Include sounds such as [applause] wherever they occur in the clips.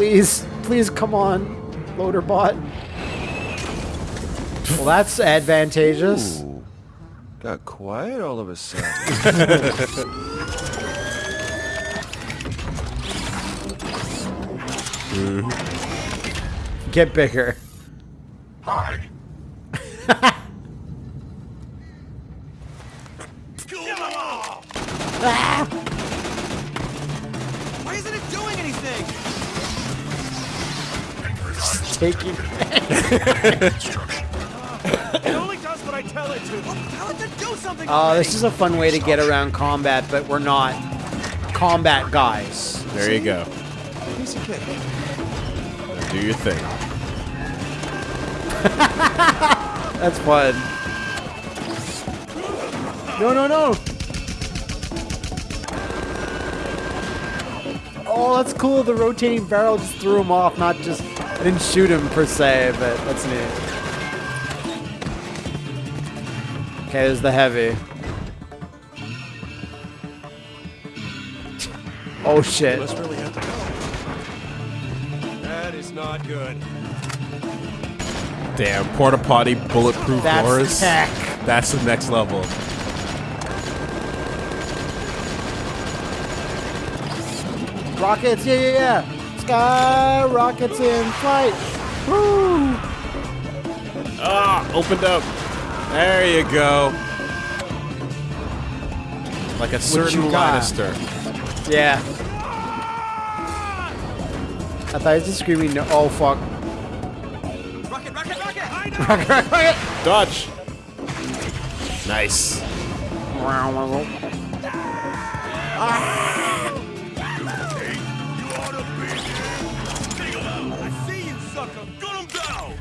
Please, please come on, loader bot. Well, that's advantageous. Ooh. Got quiet all of a sudden. [laughs] Mm-hmm. Get bigger. Hi. [laughs] Taking. [laughs] Instruction. It only does what I tell it to. Oh, tell it to do something. Oh, this is a fun way to get around combat, but we're not combat guys. There you go. Piece of cake. Do your thing. [laughs] That's fun. No, no, no. Oh, that's cool. The rotating barrel just threw him off. Not just, I didn't shoot him per se, but that's neat. Okay, there's the heavy. Oh shit. Must really have to go. That is not good. Damn, porta potty bulletproof That's doors. tech. That's the next level. Rockets, yeah, yeah, yeah. Sky rockets in flight. Woo! Ah, opened up. There you go. Like a certain you? Lannister. Yeah. I thought he was just screaming, no. Oh, fuck. Rocket, rocket, rocket! [laughs] I know. Dodge. Nice. I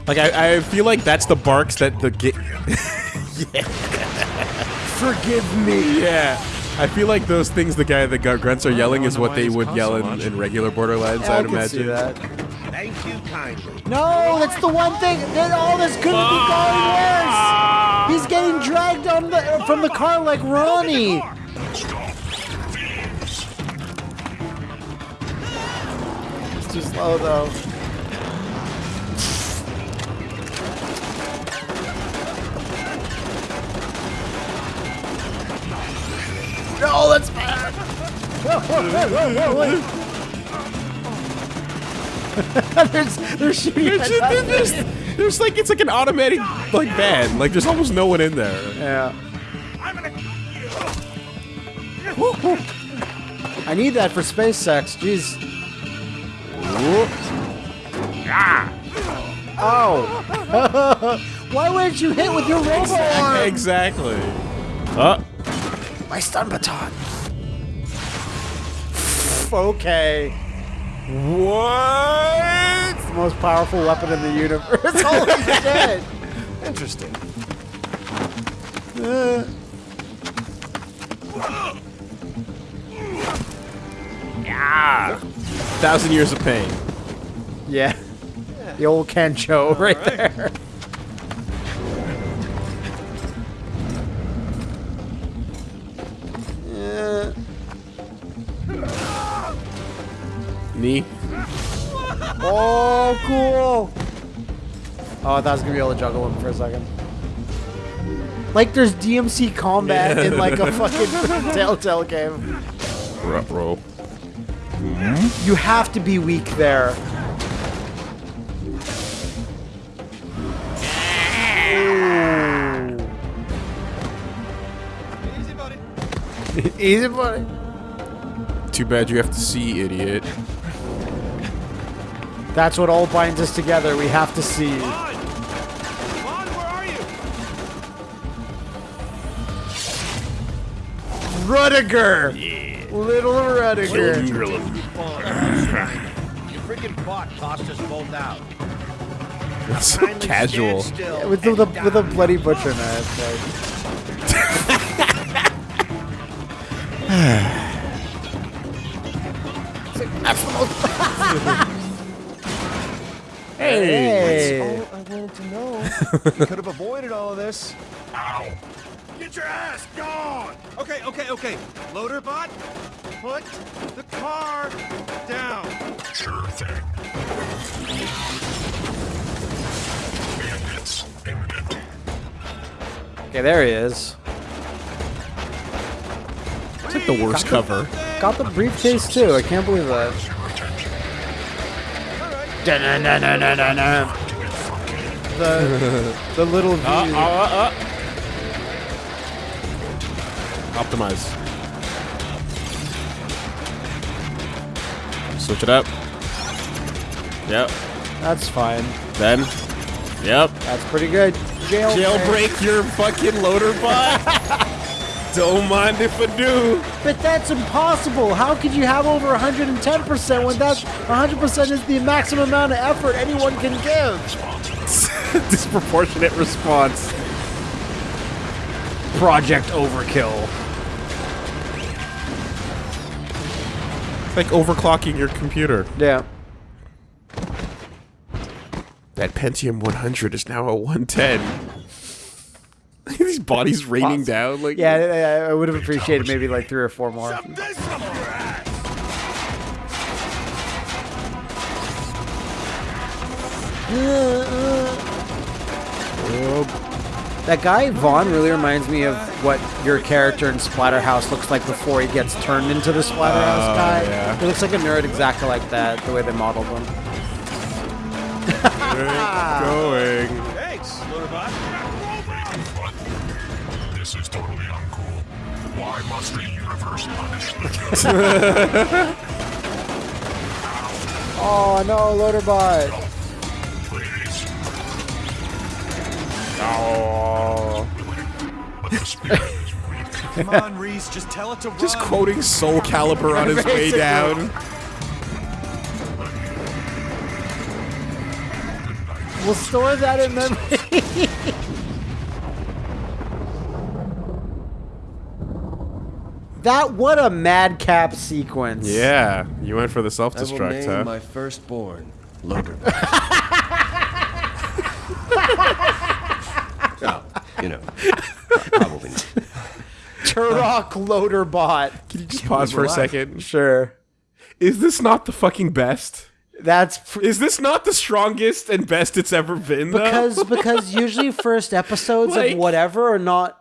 Like I, I feel like that's the barks that the ga- [laughs] Forgive me. yeah. I feel like those things the guy the gr- grunts are yelling is what they would yell in, in regular Borderlands. I I'd can see imagine. that. Thank you kindly. No, that's the one thing. That all this couldn't be going worse. He's getting dragged on the uh, from the car like Ronnie. Stop. It's too slow though. No, that's bad. There's, they're shooting at There's, there's, there's like it's like an automatic like band. Like there's almost no one in there. Yeah. I'm gonna. I need that for space sex. Jeez. Oh. [laughs] Why wouldn't you hit with your robo arm? Exactly. Uh, My stun baton. Okay. what? It's the most powerful weapon in the universe. [laughs] Holy shit. Interesting. Uh, Thousand years of pain. yeah. The old Kencho right, there. Knee. Oh, cool. Oh, I thought I was gonna be able to juggle him for a second. Like there's DMC combat in like a fucking [laughs] Telltale game. Row. You have to be weak there. Easy, buddy. Easy, buddy. Too bad you have to see, idiot. That's what all binds us together. We have to see. Vaughn! Vaughn, where are you? Rudiger. Little Rudiger. [laughs] Your freaking bot tossed us both out. That's so casual. stand still With the, and with a bloody butcher knife. [laughs] [laughs] Hey. All I wanted to know. [laughs] you could have avoided all of this. Ow. Get your ass gone! Okay, okay, okay. Loader bot, put the car down. Sure thing. Bandits imminent. Okay, there he is. It's like the worst cover. Got the briefcase too. I can't believe that. The the little view. Uh, uh, uh. Optimize. Switch it up. Yep. That's fine. Then. Yep. That's pretty good. Jail Jailbreak your fucking loader bot. [laughs] Don't mind if I do. But that's impossible. How could you have over 110% when that's 100% is the maximum amount of effort anyone can give? [laughs] Disproportionate response. Project Overkill. It's like overclocking your computer. Yeah. That Pentium 100 is now a 110. [laughs] These bodies raining down like Yeah, I, I would have appreciated maybe like three or four more. This up your ass. That guy Vaughn really reminds me of what your character in Splatterhouse looks like before he gets turned into the Splatterhouse Oh, guy. yeah. He looks like a nerd exactly like that, the way they modeled him. going. This is totally uncool. Why must the universe punish the [laughs] guilty? Oh no, Loaderbot! Please. Oh. But the spirit is weak. [laughs] Come on, Rhys, just tell it to Just run. quoting Soul Calibur on his way down. We'll store that in memory. [laughs] that what a madcap sequence. Yeah, you went for the I will self-destruct, name huh? my firstborn Loader. [laughs] oh, you know, probably not. Turok Loaderbot. Can you just pause for a second? Sure. Is this not the fucking best? That's pr- Is this not the strongest and best it's ever been? Though? because because [laughs] usually first episodes Like- of whatever are not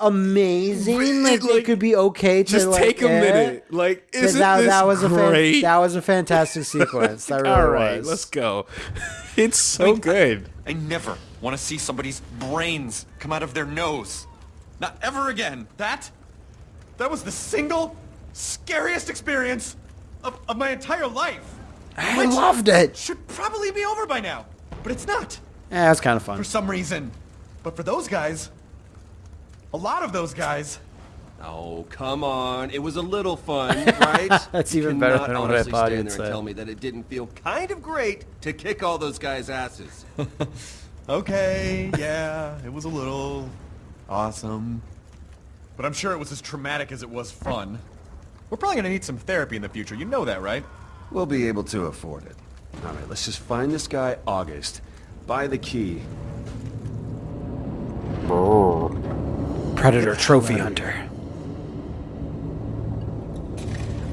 amazing. Really, Like, they like, could be okay to just like, take a eh. minute. Like, That, isn't that, this that was a great? fan, that was a fantastic sequence. That [laughs] really All right, was. let's go. [laughs] It's so good. I never want to see somebody's brains come out of their nose. Not ever again. That? That was the single scariest experience of, of my entire life. I loved it. Should probably be over by now, but it's not Yeah, that's kind of fun. for some reason. But for those guys, a lot of those guys, Oh, come on. It was a little fun, right? [laughs] That's You even better cannot than what I honestly thought stand you'd there say. and tell me that it didn't feel kind of great to kick all those guys' asses. [laughs] okay, yeah, it was a little awesome. But I'm sure it was as traumatic as it was fun. We're probably gonna need some therapy in the future. You know that, right? We'll be able to afford it. All right, let's just find this guy, August. Buy the key. Predator Trophy Hunter.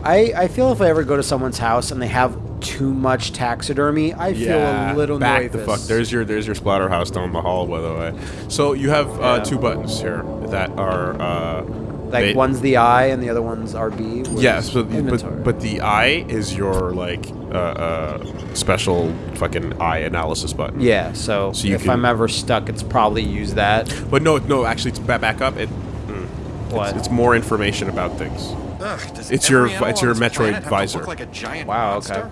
I I feel if I ever go to someone's house and they have too much taxidermy, I feel a little back nervous. the fuck. There's your there's your splatterhouse down the hall, by the way. So you have uh, Yeah. two buttons here that are uh, like they- one's the I and the other one's RB. Yes, but, but but the eye is your like uh, uh, special fucking eye analysis button. yeah. So, So you if can- I'm ever stuck, it's probably use that. But no, no, actually, it's back back up. It, What? it's, it's more information about things. Ugh, does It's every your- it's your Metroid planet have to visor. Like a giant Wow, monster? okay.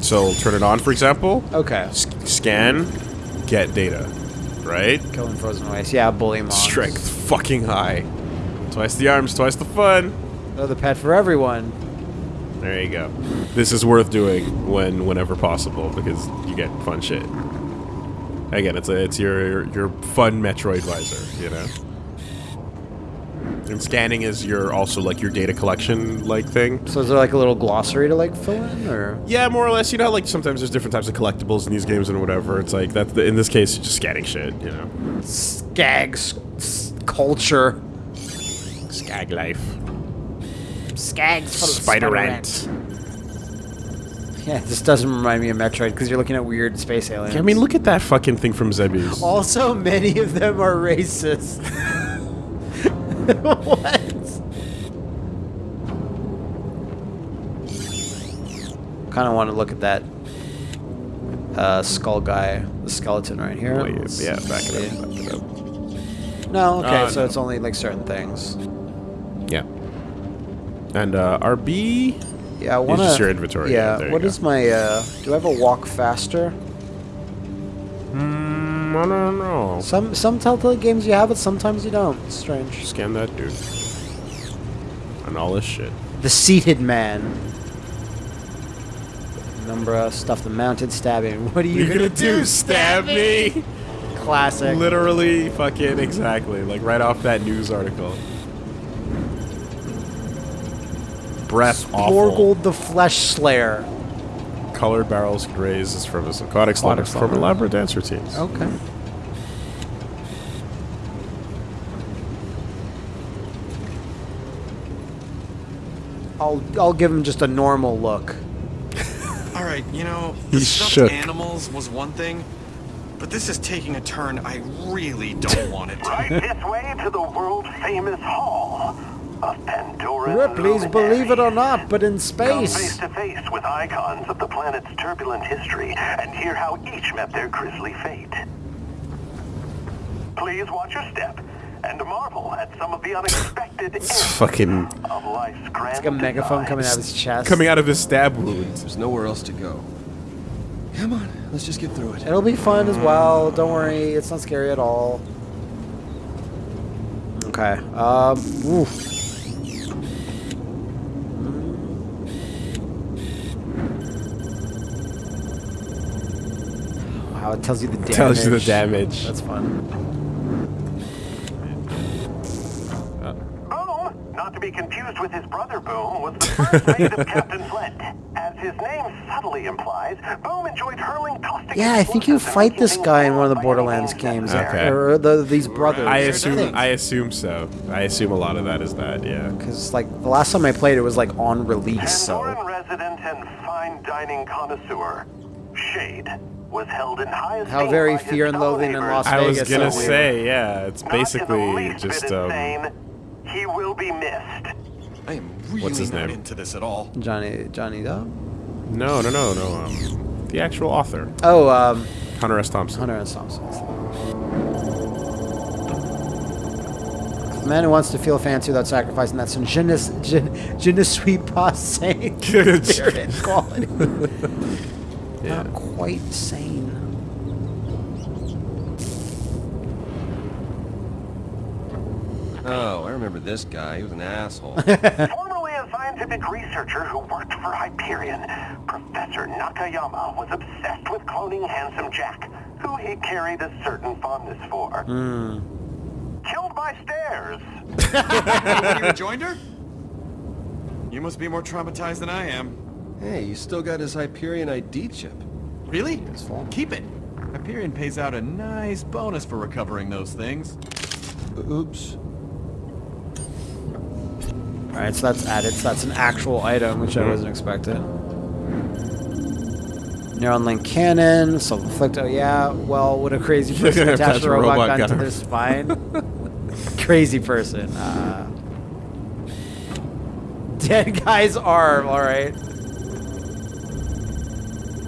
So turn it on, for example. Okay. S- scan, get data, right? Killing frozen ice. Yeah, bully mobs. Strength fucking high. Twice the arms, twice the fun. They're the pet for everyone. There you go. This is worth doing when whenever possible because you get fun shit. Again, it's a, it's your your fun Metroid visor, you know. And scanning is your also like your data collection like thing. So is there like a little glossary to like fill in, or Yeah, more or less. You know, how, like sometimes there's different types of collectibles in these games and whatever. It's like that. In this case, it's just scanning shit. You know, skags culture? skag life. Skags full Spider ant. Yeah, this doesn't remind me of Metroid because you're looking at weird space aliens. I mean, look at that fucking thing from Zebes. Also, many of them are racist. [laughs] what? Kind of want to look at that uh, skull guy, the skeleton right here. Wait, yeah, back it up, back it up. No, okay, Uh, so no. it's only like certain things. Yeah. And uh, RB. Yeah, I want just your inventory, yeah, Yeah, what go. is my? Uh, do I have a walk faster? Mm, I don't know. Some some Telltale games you have it, sometimes you don't. It's strange. Scan that dude. And all this shit. The seated man. Numbra, stuff the mounted stabbing. [laughs] What are you You're gonna do stab me? [laughs] Classic. Literally, fucking exactly. Like right off that news article. Breath awful. Morgold the Flesh Slayer. Colored barrels could raise is from a aquatic slaughter Aquatic from elaborate dance routines. Okay. I'll I'll give him just a normal look. [laughs] All right, you know, the He's stuffed shook. animals was one thing, but this is taking a turn I really don't want it to. Right this way to the world famous hall of Pandora. Ripley's believe it or not, but in Come face space. to face with icons of the planet's turbulent history and hear how each met their grisly fate. Please watch your step and marvel at some of the unexpected It's fucking of life's grand Like a megaphone coming out of his chest. coming out of his stab wound. There's nowhere else to go. Come on, let's just get through it. It'll be fun as well. Don't worry, it's not scary at all. Okay. Um. Oof. Wow, it tells you the damage. Tells you the damage. That's fun. Boom, not to be confused with his brother Boom, was the [laughs] first mate of Captain Flint. As his name subtly implies, Boom enjoyed hurling caustic Yeah, I think you fight this guy in one of the Borderlands games. Okay. Or the, these brothers. I I assume. I assume so. I assume a lot of that is that, yeah. Because like the last time I played, it was like on release. Pandoran So resident and fine dining connoisseur, Shade, was held in high esteem How very fear and loathing in neighbors. Las I was gonna so weird. say, yeah, it's Not in the basically just um insane, he will be missed. I am really What's his not name? into this at all. Johnny Johnny Depp. No, no, no, no. Um, the actual author, Oh, um, Hunter S. Thompson. Hunter S. Thompson. The man who wants to feel fancy without sacrificing that some je ne, je, je ne suis pas sane [laughs] spirit quality. Yeah. Not quite sane. Oh, I remember this guy. He was an asshole. Formerly [laughs] a scientific researcher who worked for Hyperion, Professor Nakayama was obsessed with cloning Handsome Jack, who he carried a certain fondness for. Hmm. Killed by stairs. [laughs] you joined her? You must be more traumatized than I am. Hey, you still got his Hyperion ID chip. Really? Keep it. Hyperion pays out a nice bonus for recovering those things. Oops. All right, so that's added. So that's an actual item, which I wasn't expecting. Neuron link cannon, self-inflict. Oh yeah. Well, would a crazy [laughs] person attach a robot, gun, to their spine? [laughs] crazy person. Uh, [laughs] dead guy's arm. All right.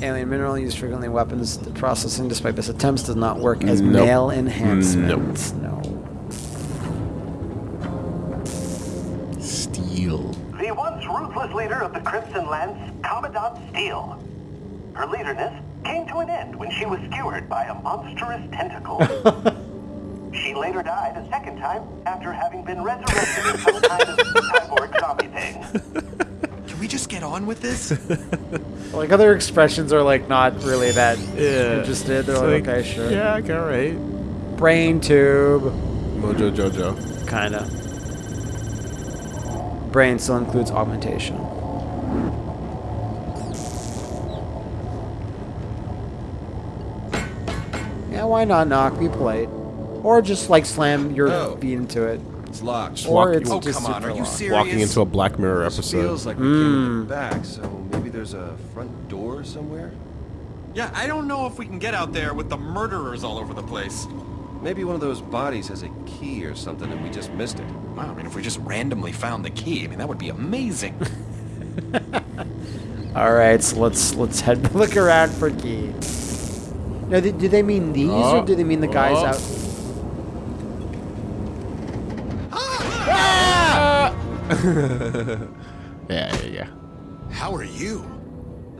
Alien mineral used frequently in weapons processing, despite best attempts, does not work as Nope. male enhancement. No. Steele. The once ruthless leader of the Crimson Lance, Commandant Steele. Her leaderness came to an end when she was skewered by a monstrous tentacle. [laughs] she later died a second time after having been resurrected as some kind of cyborg zombie thing. [laughs] Can we just get on with this? [laughs] Like other expressions are like not really that Yeah. interested. They're like, like, okay, sure. Yeah, okay, all right. Brain tube, Mojo Jojo. kind of. Brain still includes augmentation. Yeah, why not knock? Be polite. Or just like slam your Oh. feet into it. It's locked. Or walking- it's Oh, just come on. Are you locked. serious? Walking into a Black Mirror This episode. feels like we came the hmm. back, so maybe there's a front door somewhere? Yeah, I don't know if we can get out there with the murderers all over the place. Maybe one of those bodies has a key or something and we just missed it. Wow, I mean, if we just randomly found the key, I mean, that would be amazing. [laughs] All right, so let's let's head [laughs] look around for key. Now, do, do they mean these Oh, or do they mean the guys oh. out? [laughs] yeah, yeah, yeah. How are you?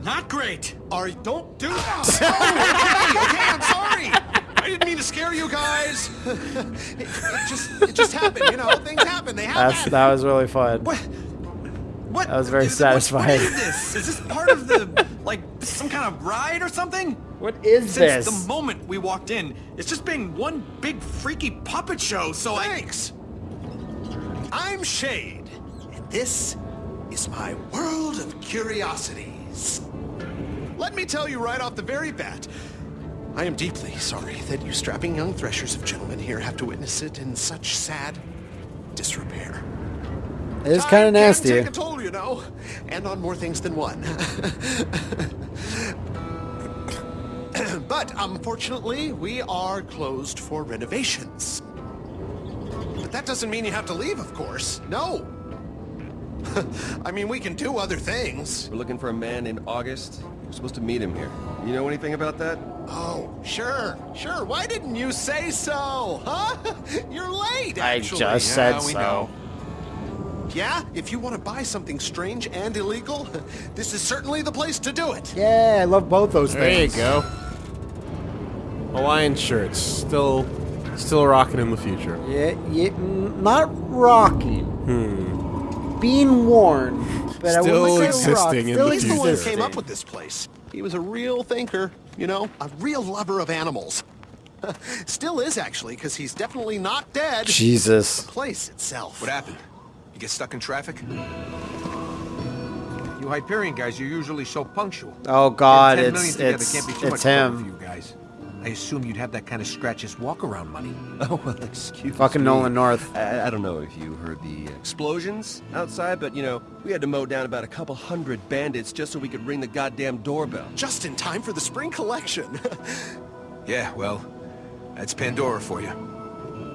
Not great. Are don't do that. [laughs] oh, okay, okay, I'm [laughs] sorry. I didn't mean to scare you guys. it, it just it just happened, you know. Things happen. They That's happen. that was really fun. What? What? That was very is- what's- satisfying. What is this? Is this part of the, like, some kind of ride or something? What is Since this? the moment we walked in, it's just been one big freaky puppet show, so Thanks. I'm Shade, and this is my world of curiosities. Let me tell you right off the very bat, I am deeply sorry that you strapping young threshers of gentlemen here have to witness it in such sad disrepair. It is kind of nasty. Take a toll, you know, and on more things than one. [laughs] but unfortunately, we are closed for renovations. But that doesn't mean you have to leave, of course. No. [laughs] I mean, we can do other things. We're looking for a man named August. We're supposed to meet him here. You know anything about that? Oh, sure, sure. Why didn't you say so? Huh? [laughs] You're late. I just Yeah, said we so. know. Yeah, if you want to buy something strange and illegal, [laughs] this is certainly the place to do it. Yeah, I love both those things. There you go. Hawaiian shirts, still, still rocking in the future. Yeah, yeah, not rocking. Hmm. Being worn, but I. Still wouldn't say rock. existing in Still the He's the one who came up with this place. He was a real thinker, you know, a real lover of animals. [laughs] Still is, actually, because he's definitely not dead. Jesus. The place itself. What happened? You get stuck in traffic? You Hyperion guys, you're usually so punctual. Oh God, Getting 10 it's million it's be too it's much trouble for him. You guys. I assume you'd have that kind of scratches walk around money. [laughs] Oh, well, excuse me. Fucking me. Nolan North. I, I don't know if you heard the explosions outside, but, you know, we had to mow down about a couple hundred bandits just so we could ring the goddamn doorbell. Just in time for the spring collection. [laughs] Yeah, well, that's Pandora for you.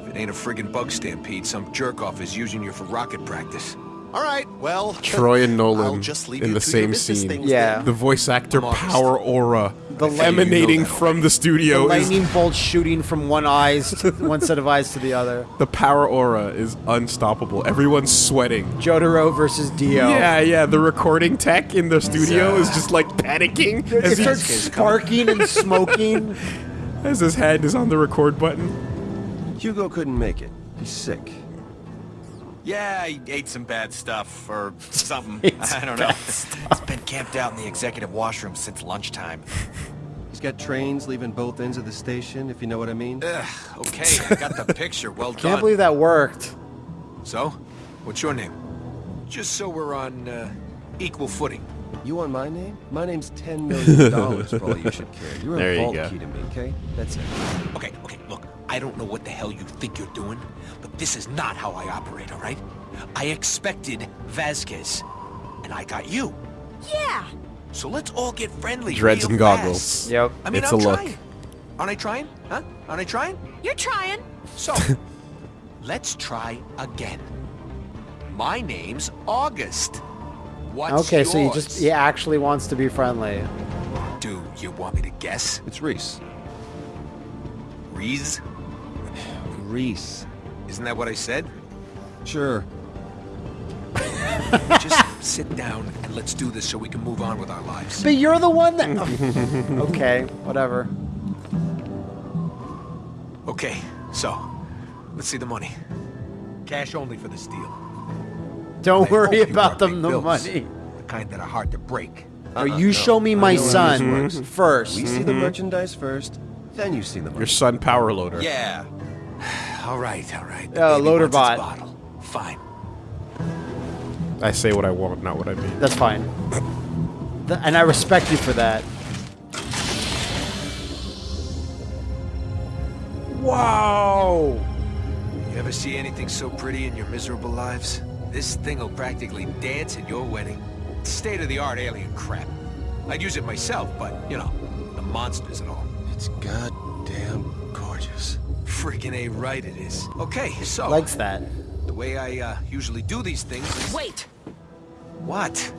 If it ain't a friggin' bug stampede, some jerk-off is using you for rocket practice. All right, well. Troy and Nolan just leave in the same scene. Yeah. then. The voice actor Modest. power aura The I figure you know emanating from the The studio is lightning bolt shooting from one eyes, to, [laughs] one set of eyes to the other. the power aura is unstoppable. Everyone's sweating. Jotaro versus Dio. Yeah, yeah. The recording tech in the studio is just like panicking It as, he- starts sparking and smoking. [laughs] as his hand is on the record button. Hugo couldn't make it. He's sick. Yeah, he ate some bad stuff, or something. [laughs] I don't know. bad He's been camped out in the executive washroom since lunchtime. He's got trains leaving both ends of the station, if you know what I mean. Ugh, okay, I got the picture. Well done. [laughs] Can't believe that worked. So, what's your name? Just so we're on uh, equal footing. You want my name? My name's $10 million for [laughs] all you should care. You're There a you vault go. key to me, okay? That's it. Okay, okay, look, I don't know what the hell you think you're doing, but this is not how I operate, all right? I expected Vasquez, and I got you. Yeah. So let's all get friendly. Dreads real and fast. goggles. Yep. I mean, It's I'm a look. Aren't I trying? Huh? Aren't I trying? You're trying. So, [laughs] let's try again. My name's August. What's okay, so he just he actually wants to be friendly. Do you want me to guess? It's Rhys. Rhys? Rhys. Isn't that what I said? Sure. [laughs] Just [laughs] sit down and let's do this so we can move on with our lives. But you're the one that. [laughs] okay, whatever. Okay, so let's see the money. Cash only for this deal. Don't I worry about got the, bills, money. The kind that are hard to break. Or uh, you show me my know how this son first. We see the mm-hmm. merchandise first, then you see the money. Your son power loader. Yeah. [sighs] [sighs] [sighs] All right, all right. Uh, loader wants bot. bottle. Fine. I say what I want, not what I mean. That's fine. Th- and I respect you for that. Wow! You ever ever see anything so pretty in your miserable lives? This thing will practically dance at your wedding. State-of-the-art alien crap. I'd use it myself, but, you know, the monsters and all. It's goddamn gorgeous. Freaking A right it is. Okay, so... Likes that. The way I, uh, usually do these things is... Wait! What?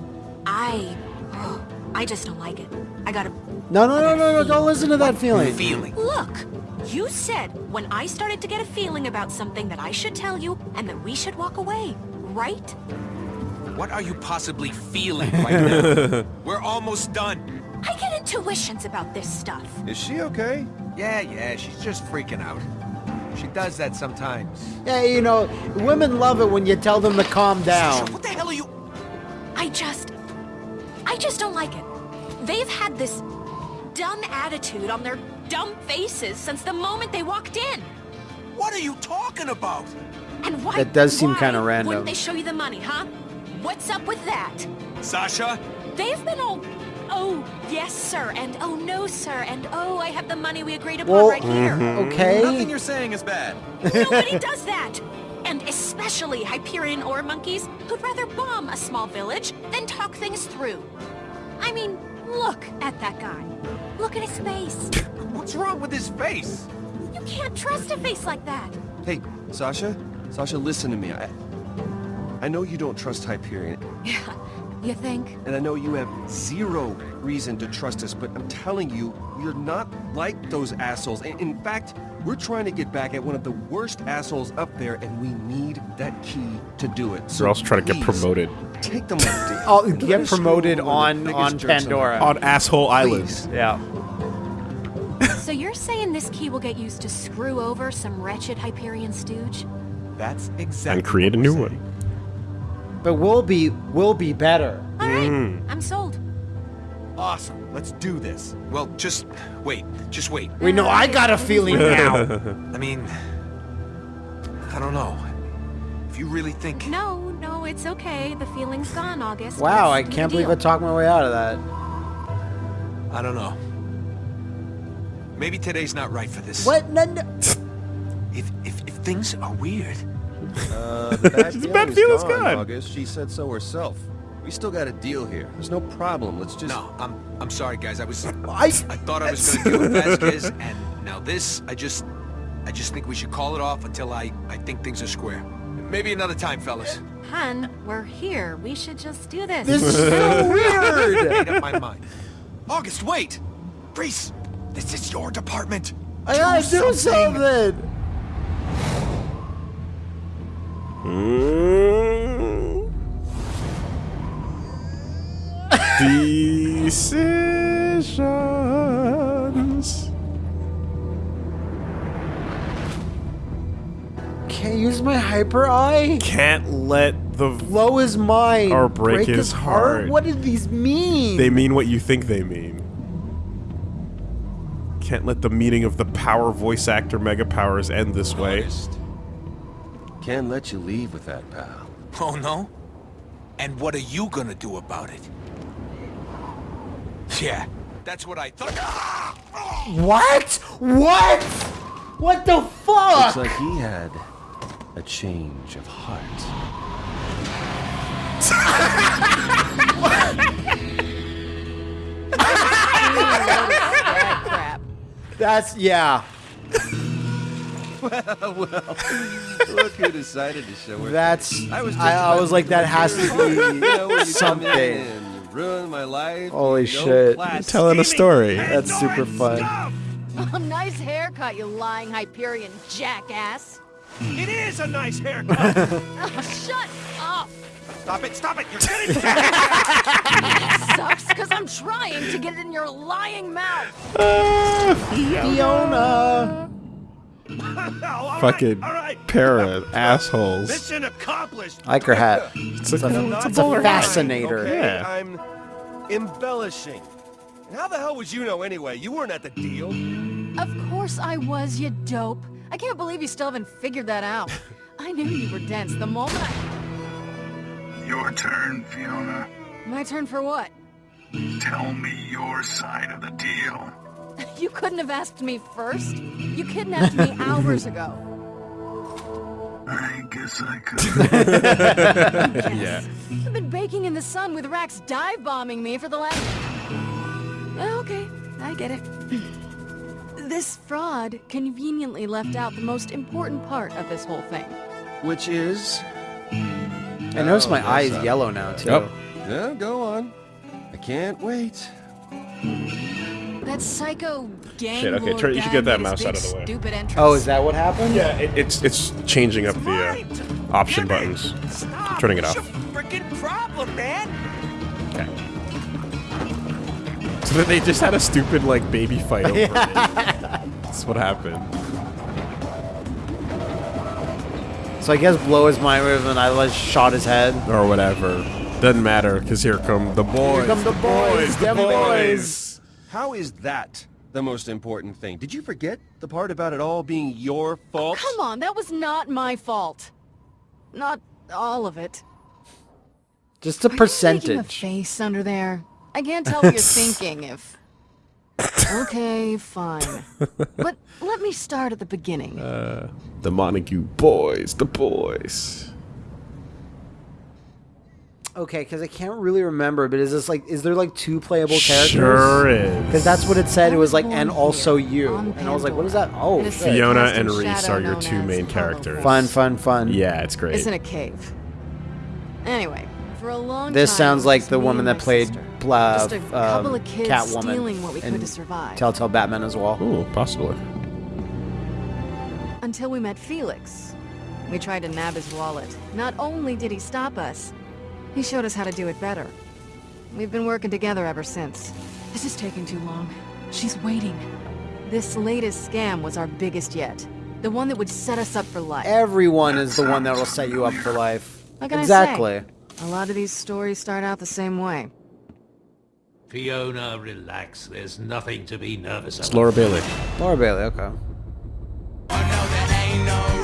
I... oh, I just don't like it. I gotta... No, no, no, no, no, don't listen to that feeling. Feeling. Look! You said when I started to get a feeling about something that I should tell you and that we should walk away, right? What are you possibly feeling right now? [laughs] We're almost done. I get intuitions about this stuff. Is she okay? Yeah, yeah, she's just freaking out. She does that sometimes. Yeah, you know, women love it when you tell them to calm down. Sasha, what the hell are you... I just... I just don't like it. They've had this dumb attitude on their dumb faces since the moment they walked in. What are you talking about? And why... That does seem kinda random. Wouldn't they show you the money, huh? What's up with that? Sasha? They've been all... Oh, yes, sir, and oh, no, sir, and oh, I have the money we agreed upon Well, right here. Mm-hmm. Okay. Nothing you're saying is bad. Nobody does that! And especially Hyperion ore monkeys who'd rather bomb a small village than talk things through. I mean, look at that guy. Look at his face. What's wrong with his face? You can't trust a face like that. Hey, Sasha? Sasha, listen to me. I, I know you don't trust Hyperion, Yeah, you think? and I know you have zero reason to trust us, but I'm telling you, we're not like those assholes. In, in fact, we're trying to get back at one of the worst assholes up there, and we need that key to do it. So We're also trying to get promoted Take the money. Oh, and get let promoted over one of the on- on Pandora. on Asshole Island. Please. Yeah. So you're saying this key will get used to screw over some wretched Hyperion stooge? That's exactly And create a new we're one. Saying. But we'll be we'll be better. All right, Mm. I'm sold. Awesome. Let's do this. Well, just wait. Just wait. We know I got a feeling now. [laughs] I mean, I don't know. If you really think... No, no, it's okay. The feeling's gone, August. Wow, I Let's do can't the believe I talked my way out of that. I don't know. Maybe today's not right for this. What? No, no. If, if, if things are weird, Uh, [laughs] the bad The bad feeling's feeling's gone, gone. August. She said so herself. We still got a deal here. There's no problem. Let's just... no, I'm I'm sorry, guys. I was I I, thought I was gonna deal with Vasquez, [laughs] and now this. I just I just think we should call it off until I I think things are square. Maybe another time, fellas. Hun, we're here. We should just do this. this is so [laughs] weird. Made up my mind. August, wait! Rhys, this is your department. I gotta do something. Mm. Decisions. Can't use my hyper eye. Can't let the. Blow his mind. Or break his heart. What do these mean? They mean what you think they mean. Can't let the meeting of the power voice actor mega powers end this way. August. Can't let you leave with that, pal. Oh no? And what are you gonna do about it? Yeah, that's what I thought. What? What? What the fuck? Looks like he had a change of heart. [laughs] that crap. [laughs] That's yeah. Look who decided to show up. That's. I was I, I was like that has to You know, when be you come in something. and ruin my life. Holy no shit. class. Telling a story. That's super fun. Oh, nice haircut, you lying Hyperion jackass. It is a nice haircut. [laughs] Oh, shut up. stop it, stop it. You're getting Sucks because I'm trying to get it in your lying mouth. [laughs] Fiona. All Fucking right, all right. pair of assholes. Mission accomplished. I like her hat. It's a, It's a, it's a it's a bowler fascinator. Okay, Yeah. I'm embellishing. And how the hell would you know anyway? You weren't at the deal. Of course I was, you dope. I can't believe you still haven't figured that out. [laughs] I knew you were dense the moment I... Your turn, Fiona. My turn for what? Tell me your side of the deal. [laughs] You couldn't have asked me first. You kidnapped me [laughs] hours ago. I guess I could. [laughs] yeah. I've been baking in the sun with Rakks dive bombing me for the last. Oh, Okay, I get it. [clears throat] This fraud conveniently left out the most important part of this whole thing. Which is... I notice my Oh, eye that's is up. yellow now too. Yep. Yeah, go on. I can't wait. That psycho gang Shit, okay, turn- you should get that mouse out of the way. Stupid entrance. Oh, is that what happened? Yeah, it, it's it's changing up the uh, option buttons. I'm Turning it off. Freaking problem, man. Okay. So that they just had a stupid like baby fight over it. [laughs] That's what happened. So I guess blow his mind with and I like shot his head. Or whatever. Doesn't matter, because here come the boys. Here come the boys, the them boys. How is that the most important thing? Did you forget the part about it all being your fault? Come on, that was not my fault. Not all of it. Just a Are you making a face under there? I can't tell what you're [laughs] thinking if... [laughs] Okay, fine. But let me start at the beginning. Uh, the Montague boys, the boys. Okay, because I can't really remember, but is this like, is there like two playable characters? Sure is. Because that's what it said. It was like, and also you. And I was like, what is that? Oh, in a shit. city Fiona and Rhys are your two main characters. Fun, fun, fun. Yeah, it's great. It's in a cave. Anyway, for a long This time, sounds like the woman that played sister. Bla- Just a couple um, of kids Catwoman stealing what we could to survive. Telltale Batman as well. Ooh, possibly. Until we met Felix. We tried to nab his wallet. Not only did he stop us, he showed us how to do it better. We've been working together ever since. This is taking too long. She's waiting. This latest scam was our biggest yet. The one that would set us up for life. Everyone is the one that will set you up for life. What exactly. say? A lot of these stories start out the same way. Fiona, relax. There's nothing to be nervous about. It's about. Laura Bailey. Laura Bailey, okay. Ain't no